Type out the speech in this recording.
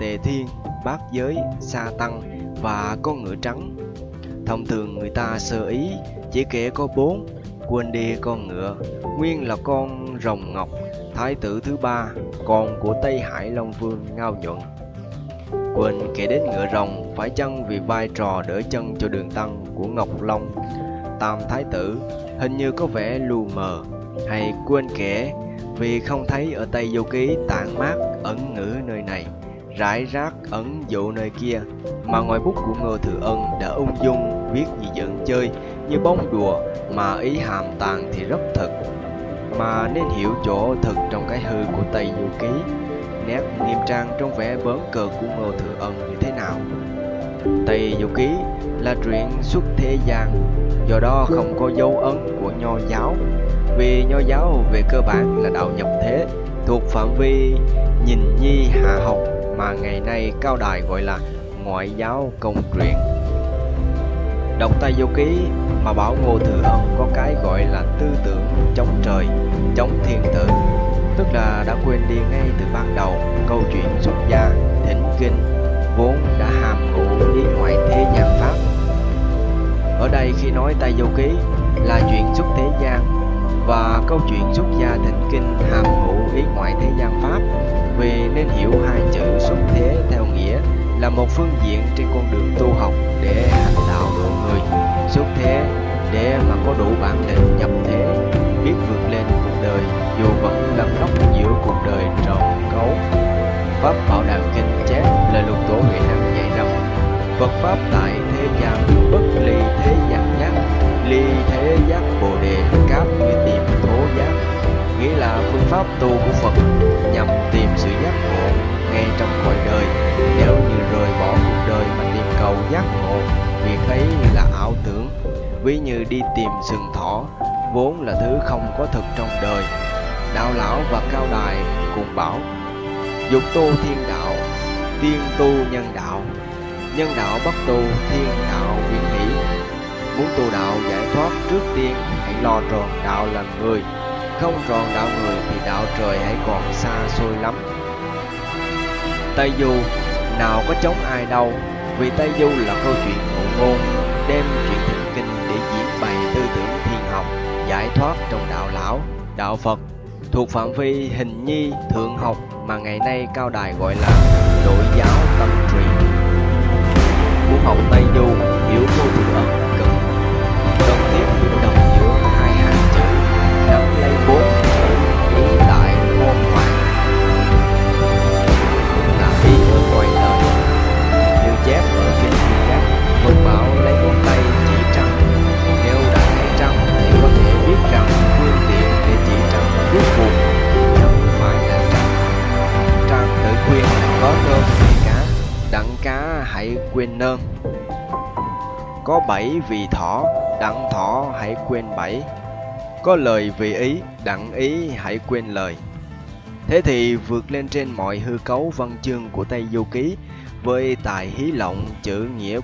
tề thiên, bát giới, sa tăng và con ngựa trắng. Thông thường người ta sơ ý chỉ kể có bốn, quên đi con ngựa, nguyên là con rồng ngọc, thái tử thứ ba, con của Tây Hải Long Vương Ngao Nhuận. Quên kể đến ngựa rồng phải chăng vì vai trò đỡ chân cho đường tăng của Ngọc Long, Tam Thái Tử hình như có vẻ lù mờ, hay quên kể vì không thấy ở Tây Du Ký tản mát ẩn ngữ nơi này, rải rác ẩn dụ nơi kia, mà ngòi bút của Ngô Thừa Ân đã ung dung viết như giận chơi, như bông đùa, mà ý hàm tàng thì rất thật. Mà nên hiểu chỗ thực trong cái hư của Tây Du Ký, nét nghiêm trang trong vẻ bớn cờ của Ngô Thừa Ân như thế nào. Tây Du Ký là truyện xuất thế gian, do đó không có dấu ấn của nho giáo vì nho giáo về cơ bản là đạo nhập thế thuộc phạm vi nhìn nhi hạ học mà ngày nay cao đài gọi là ngoại giáo công truyền. Đọc tay vô ký mà bảo ngô thừa ân có cái gọi là tư tưởng chống trời, chống thiên tử, tức là đã quên đi ngay từ ban đầu câu chuyện xuất gia, thỉnh kinh, vốn đã hàm ngụ ý ngoại thế gian pháp. Ở đây khi nói tay vô ký là chuyện xuất thế gian và câu chuyện xuất gia thịnh kinh hàm ngụ ý ngoại thế gian pháp, vì nên hiểu xuất thế theo nghĩa là một phương diện trên con đường tu học để hành đạo độ người. Xuất thế để mà có đủ bản lĩnh nhập thế, biết vượt lên cuộc đời, dù vẫn lăn lóc giữa cuộc đời tròn cấu. Pháp bảo đảm kinh chép là lục tổ huệ năng dạy rằng Phật pháp tại thế gian bất ly thế gian giác ly thế giác bồ đề cáp như tìm thố giác nghĩa là phương pháp tu của phật nhằm tìm sự giác ngộ ngay trong cõi đời. Nếu như rời bỏ cuộc đời mà tìm cầu giác ngộ, việc ấy là ảo tưởng. Ví như đi tìm sừng thỏ, vốn là thứ không có thực trong đời. Đạo lão và cao đài cùng bảo, dục tu thiên đạo, tiên tu nhân đạo. Nhân đạo bất tu, thiên đạo viễn hỷ. Muốn tu đạo giải thoát trước tiên, hãy lo tròn đạo làm người không tròn đạo người thì đạo trời hãy còn xa xôi lắm. Tây du, nào có chống ai đâu, vì tây du là câu chuyện ngụ ngôn đem chuyện thịnh kinh để diễn bày tư tưởng thiên học, giải thoát trong đạo lão, đạo phật. Thuộc phạm vi hình nhi, thượng học mà ngày nay cao đài gọi là nội giáo tâm truyền muốn học tây du, hiểu vô thường ẩn có nương vì cá, đặng cá hãy quên nơm. Có bảy vì thỏ, đặng thỏ hãy quên bảy. Có lời vì ý, đặng ý hãy quên lời. Thế thì vượt lên trên mọi hư cấu văn chương của tây du ký với tài hí lộng chữ nghĩa của